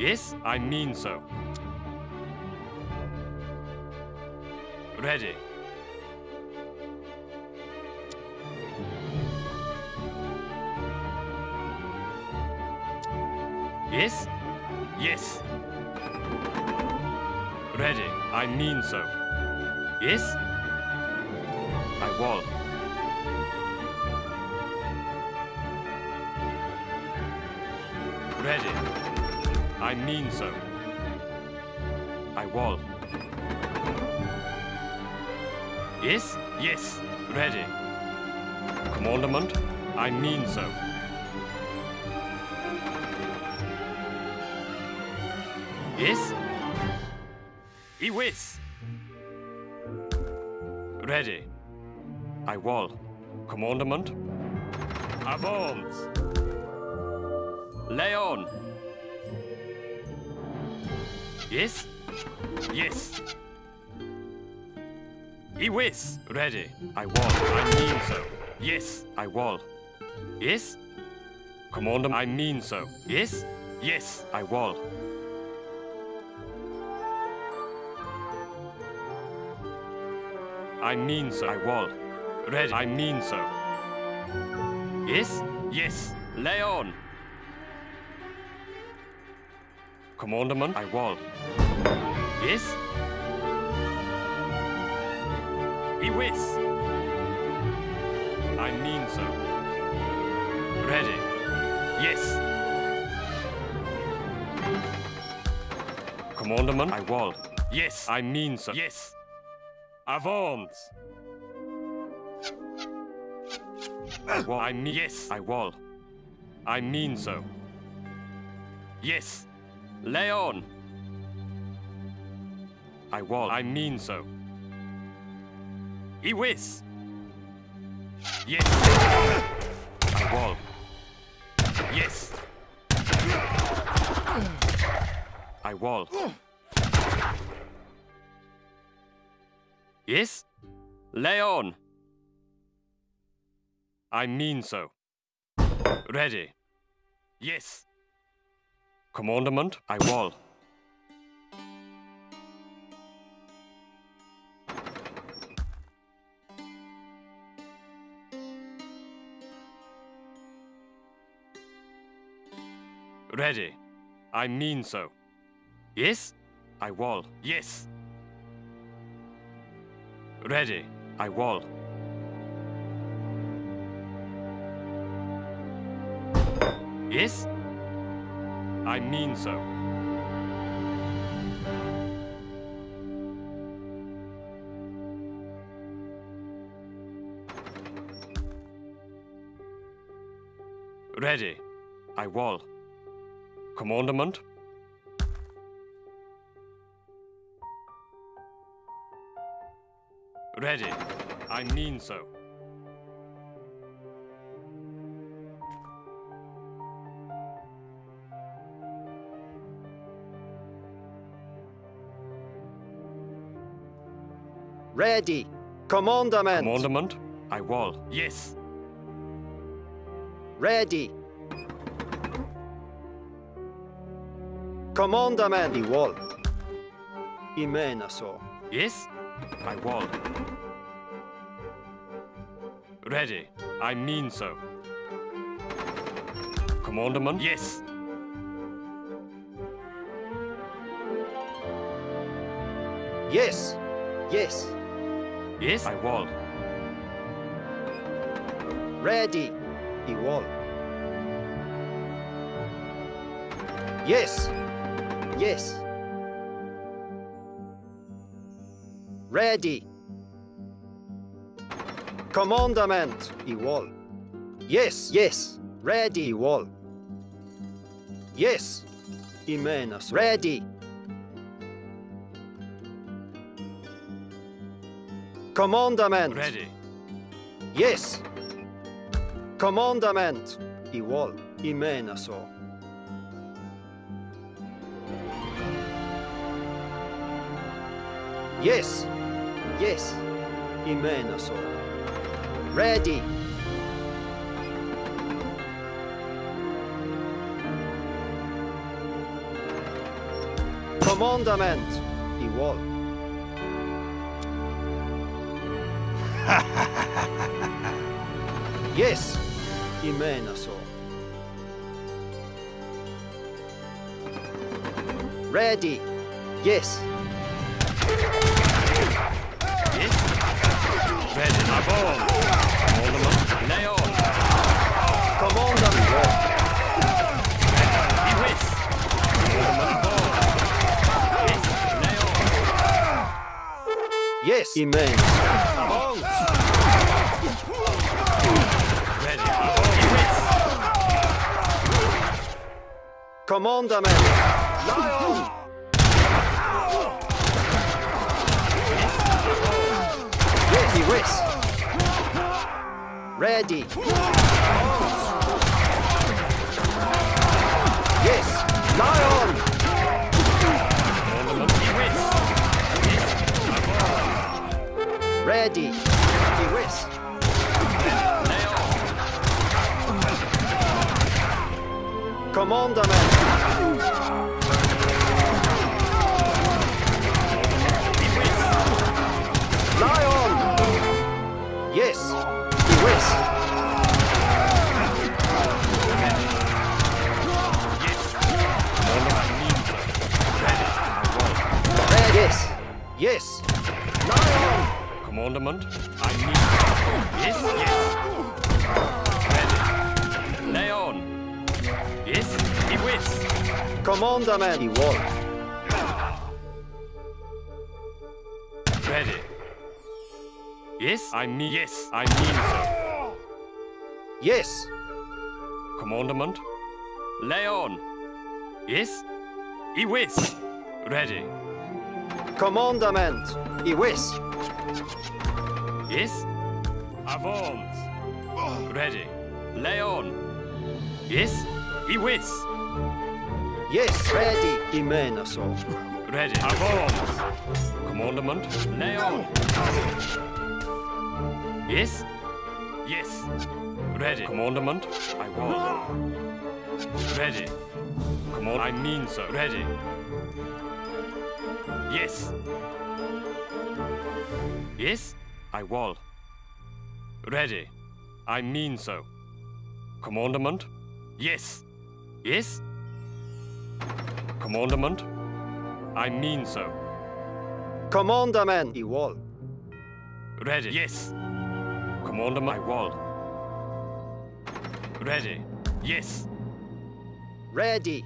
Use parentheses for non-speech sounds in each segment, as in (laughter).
Yes, I mean so. Ready. Yes? Yes. Ready. I mean so. Yes? I will. Ready. I mean so. I will. Yes? Yes. Ready. Commandment? I mean so. Yes? He whiz. Ready. I will. Commandment? Avance. Leon. Yes? Yes. I whiz. Ready. I will. I mean so. Yes, I will. Yes? Commander, I mean so. Yes? Yes, I will. I mean so. I will. Ready. I mean so. Yes? Yes. Leon. Commandment. I will. Yes? I whiz. I mean so. Ready. Yes. Commandment. I will. Yes. I mean so. Yes. Avance. I. I mean. Yes. I will. I mean so. Yes. Leon. I will. I mean so. I whiz. Yes. I will. Yes. I will. Yes? Leon. I mean so. Ready. Yes. Commandment, I will. Ready. I mean so. Yes? I will. Yes. Ready. I will. Yes? I mean so. Ready. I will. Commandment? Ready. I mean so. Ready. Commandment. Commandment? I will. Yes. Ready. Commandament. I will. I menar så. Yes? I will. Ready. I mean so. Commandment? Yes. Yes. Yes. Yes? I will. Ready. I will. Yes. Yes. Ready. Commandment. I will. Yes. Yes. Ready. I will. Yes. I menar. Ready. Commandment. Ready. Yes. Commandament. I will. I menar så. Yes. Yes. I menar så. Ready. Commandament i yes, i menar så. Ready. Yes. Yes. Ready. Avon. Commandment. Lay on. Commandament wall. Be whiz. Ball. Yes. Lay on. Yes, i menar så. Avance. Ready. Avon. Be whiz. Commandament. Lion. I whiz. Ready. Yes, lion. Ready. I whiz. Lay Yes, i whiz. Yes. Commandment. I mean so. Ready. Avon. Red. Yes. Lion. Commandment. I so. Yes. Yes. Ready. Lay on. Yes. Be whiz. Commandament i wall. Yes, I mean yes, I mean so. Yes. Commandment. Lay on. Yes. I whiz. Ready. Commandament i whiz. Yes. Avance. Ready. Lay on. Yes. I whiz. Yes, ready. I menar så. Ready. Avance. Commandment. Lay on. Yes. Yes. Ready. Commandment. I want. Ready. Command. I mean so. Ready. Yes. Yes. I will. Ready. I mean so. Commandment. Yes. Yes. Commandment. I mean so. Commandament i wall. Ready. Yes. Commandment. my wall. Ready. Yes. Ready.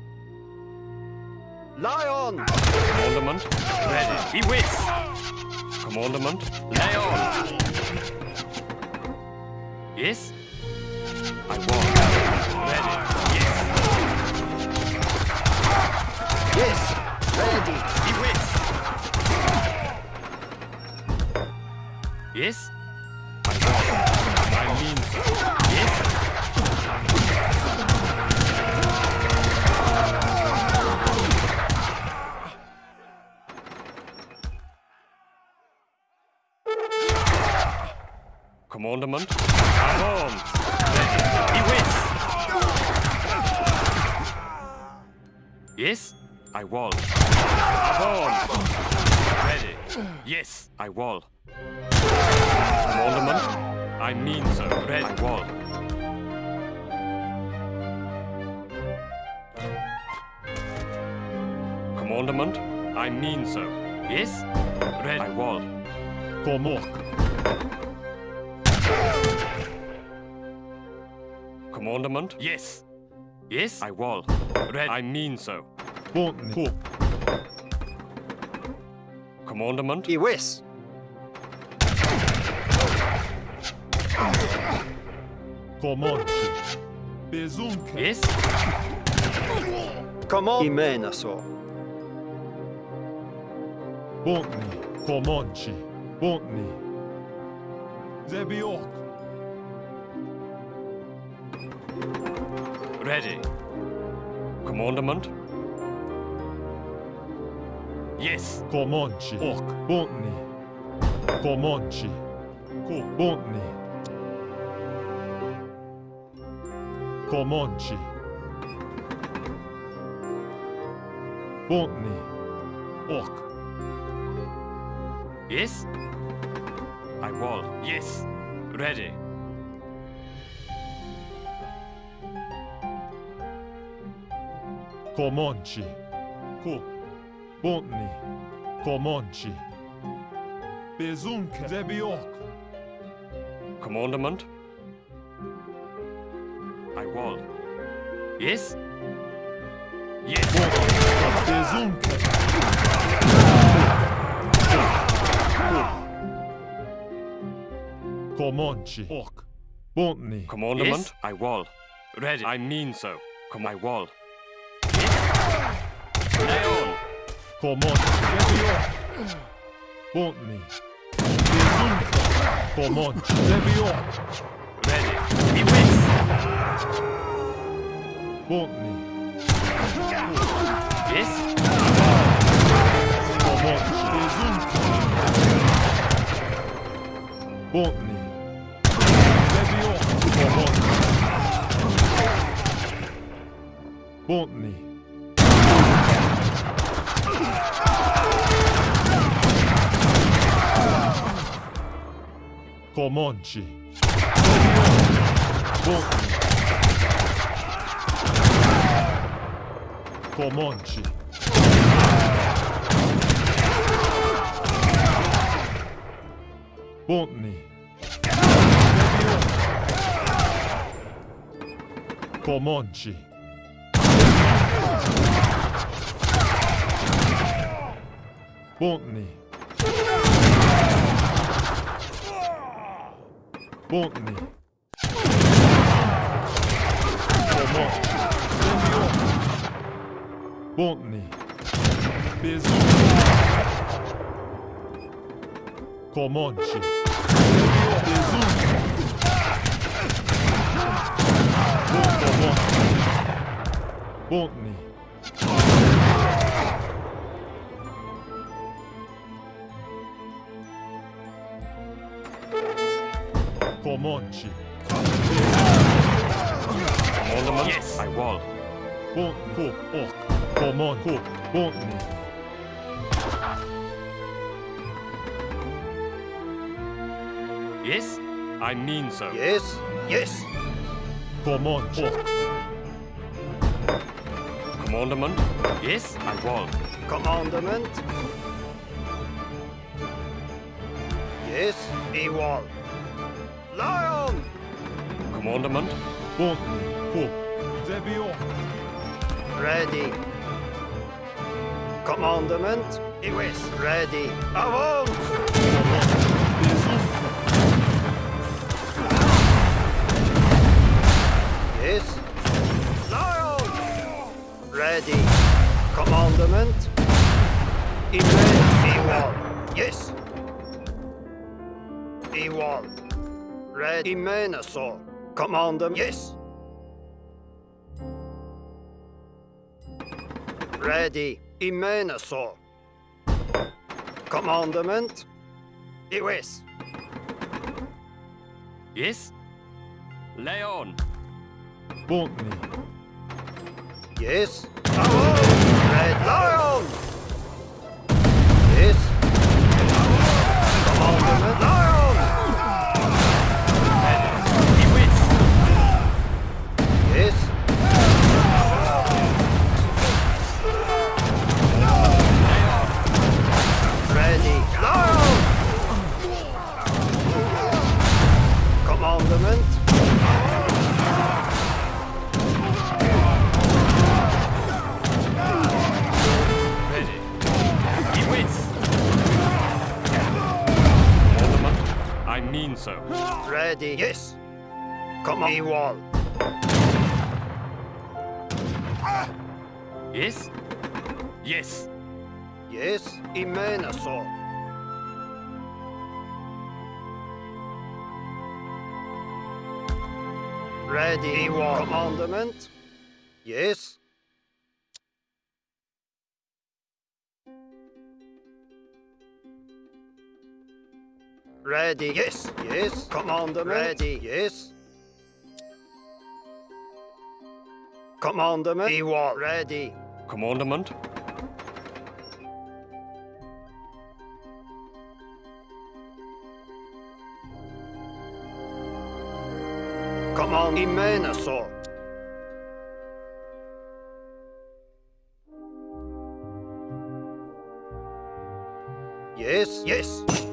Lion. Commandment. Ready. Be whiz. Commandment. Lay on. Yes. I will. Ready. Yes. Yes. Ready. Be whiz. Yes. Avance. Ready. Be whiz. Yes, I will. Avance. Ready. Yes, I will. Commandment. I mean so. Ready. I will. Commandment. I mean so. Yes. Ready. I will. Komok. Commandment. Yes. Yes, I will. Ready. I mean so. Botny. Commandment. I whiz. Komonchi. Bezunke. Yes. Command. I menar så. Botny. Komonchi. Botny. Zebiok. Ready. Commandment. Yes. Komonchi. Ok. Botny. Komonchi. Ko. Botny. Komonchi. Botny. orc, Yes? I will. Yes. Ready. Comanche, Co, Bontni, Comanche, Bezunk, Zebi orc, Commandment? I will. Yes? Yes. Bezunk, Comanche, orc, Bontni, Commandment? Yes? I will. Ready. I mean so. Come, I will. Orc, Bontni, Bezunk, Comanche, Zebi orc, Ready. Be with. Bontni, Yes? Comanche, Bezunk, Bontni, Zebi orc, Comanche, Bontni, Comanche, Bontni, Comanche, Bontni, Comanche, Bontni, Bontni, Comanche, Bontni, Bezum, Comanche, Bezum, Bontni, Comanche, Commandment? Yes. I will. Bont, ko, orc, Coman, ko, Bontni, Yes? I mean so. Yes, yes, Comanche, orc, Commandment? Yes? I will. commandment. Yes, he will. Lion! Commandment? Bontni, ko, Zebi Ready. Commandment. Yes, ready. Avance! Yes. Lion! Ready. Commandment. Immense wall. Yes. Ewall. Ready. Immenso. Commandment. Yes. Ready. Immenso. Commandment. Yes. Yes? Leon. on. Bontni, Yes. Avance! Red Lion! Yes. Commandment Lion! I mean so. Ready. Yes. Come on, wall. Yes? Yes. Yes. Immenso. Ready. Wall. Commandment. Yes. Ready. Yes. Yes. Commander. Ready. Yes. Commandment. He was ready. Commandment. Command Imenasaur. Yes, yes.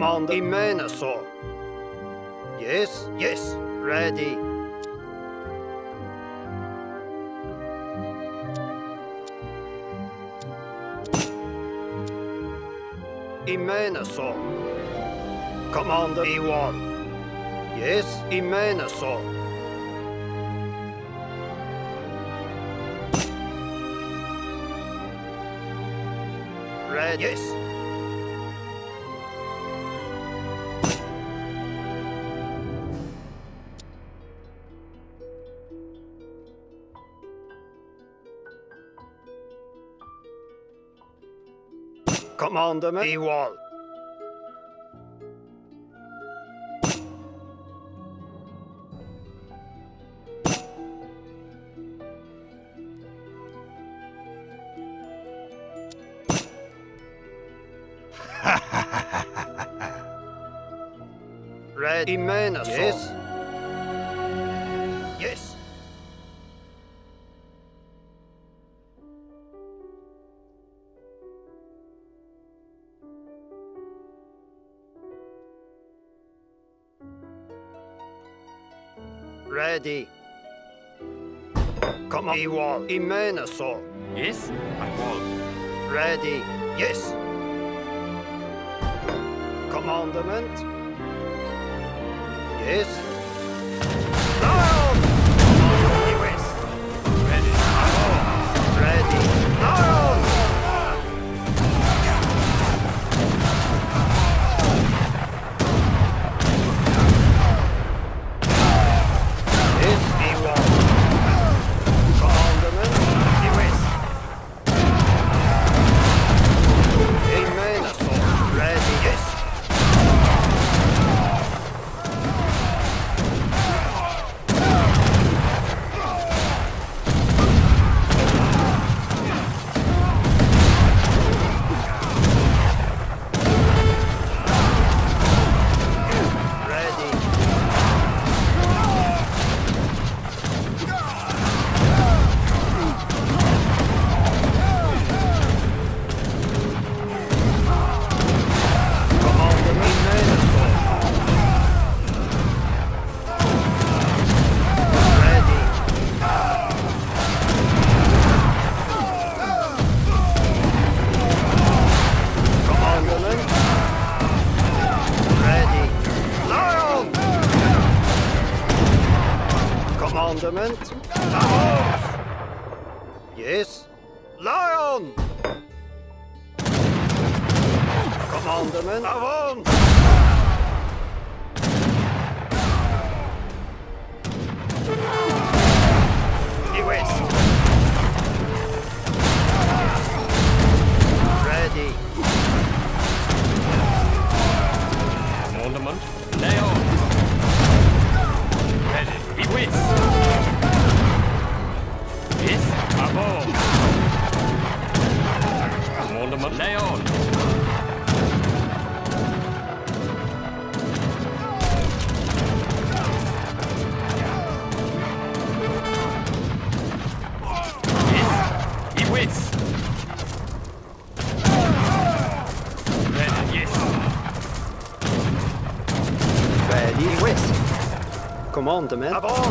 Commander Imenasaur. Yes, yes, ready. Imenasaur. Commander E1. Yes, Imenasaur. Ready. yes. commandment, the wall. ready. Come on, Iwal, Imenaso. Yes, I will. Ready, yes. Commandment. Yes. Avant de. Avant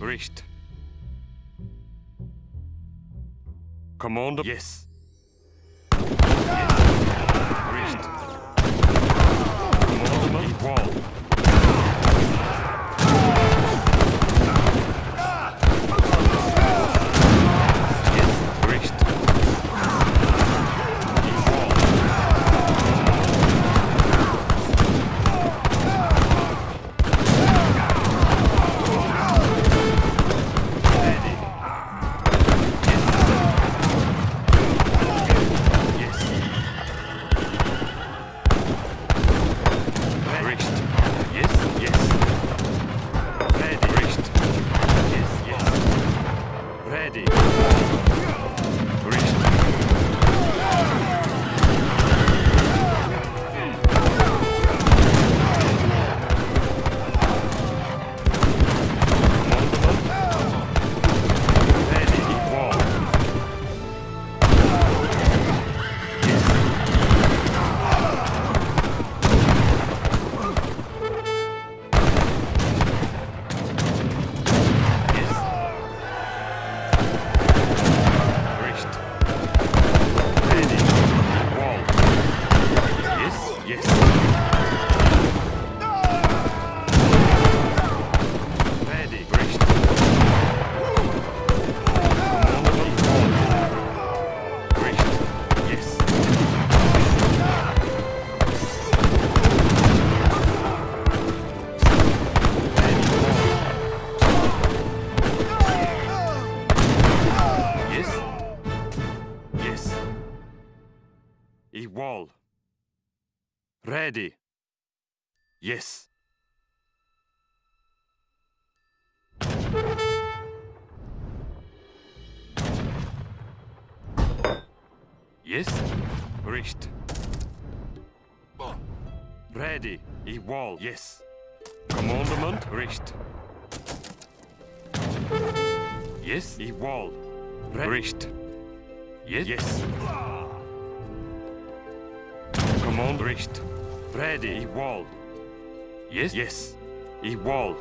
Richt. Commander. Yes. Yes. Yes. Yes. Richt. Ready. I wall. Yes. Commandment. Richt. Yes. I wall. Re- Yes. Yes. Command. Richt. Ready. I wall. Yes. Yes. Wall.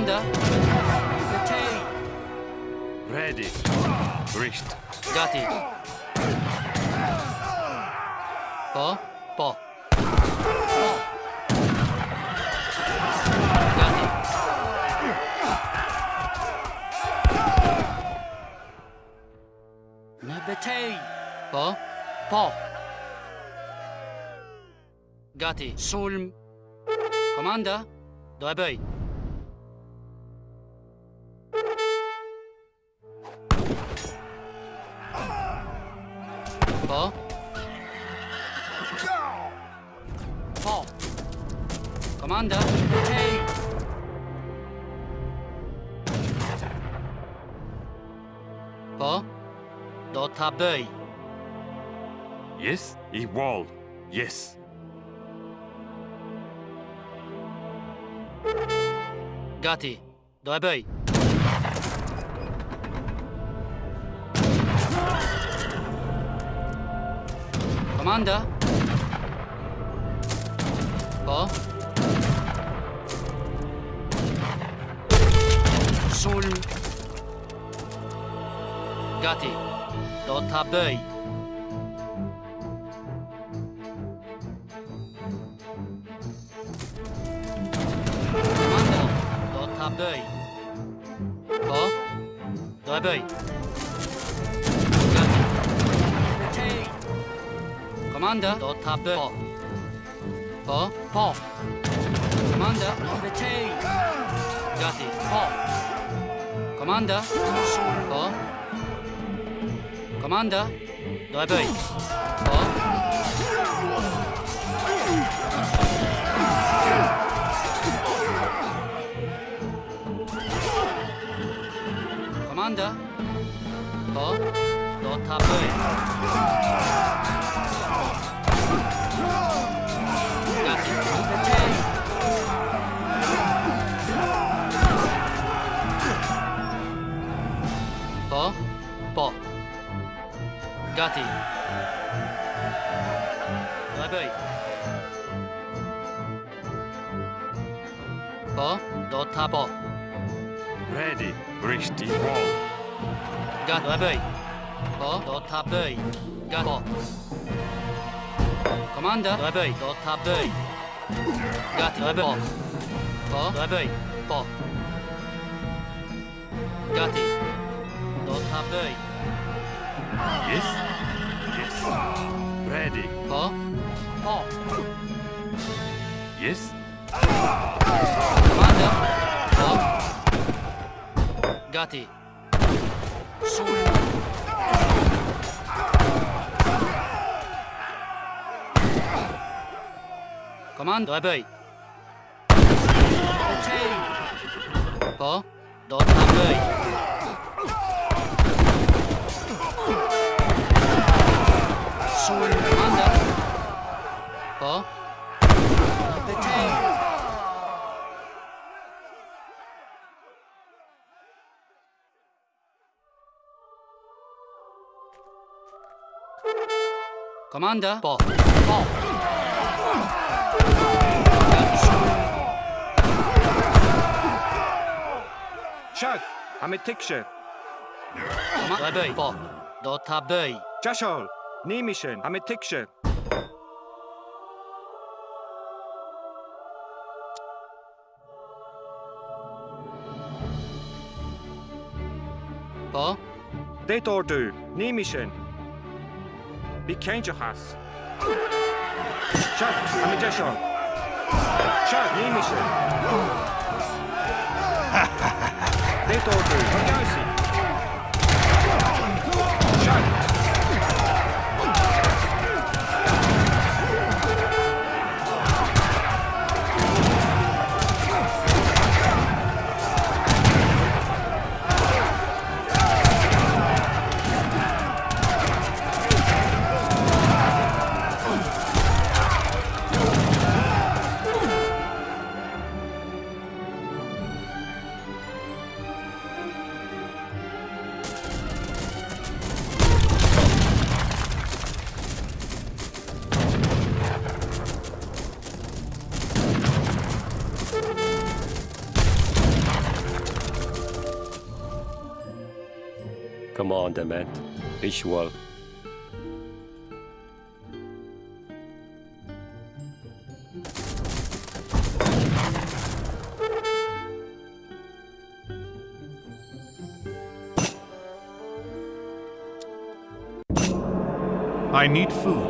Commander Retain Ready. Richt. Gati Có Bỏ Gati Nebetei Có Bỏ Gati. Sulm. Comanda. Doebei. Po. Po. Do tabei. Yes, I wall. Yes. Gati. Doebei. Comanda. Po. Sul. Gati. Do tabei. Comanda. Do tabei. Po. Doebei. Gati. Comanda. Do tabei. Po. Po. Po. Comanda. Gati. Po. Comanda. Po. Comanda. Doebei. Po. Comanda. Po. Do tabei. Gati. Doebei. Po. Do tabo. Ready. Bricht I wall. Gat doebei. Po. Do tabei. Gat po. Comanda. Doebei. Do tabei. Gat doebei. Po. Doebei. Po. Gati. Do. Yes. Yes. Ready. Po. Po. Yes. Comanda. Po. Gati. Sul. Comando ebei. Po. Do tabei. Sul. Comanda. Po. Comanda. Po. Po. Shag, I'm a tikshe. Comanda. Ebei. Po. Do tabei. Jashol, Nimishin, I'm a tikshe. Po. Det ordu, Nimishin. Be has. Shag, I'm a Jashol. Shag, Nimishin. (laughs) Det ordu, Bagasi. Shag. Commandement. Ich wall. I need food.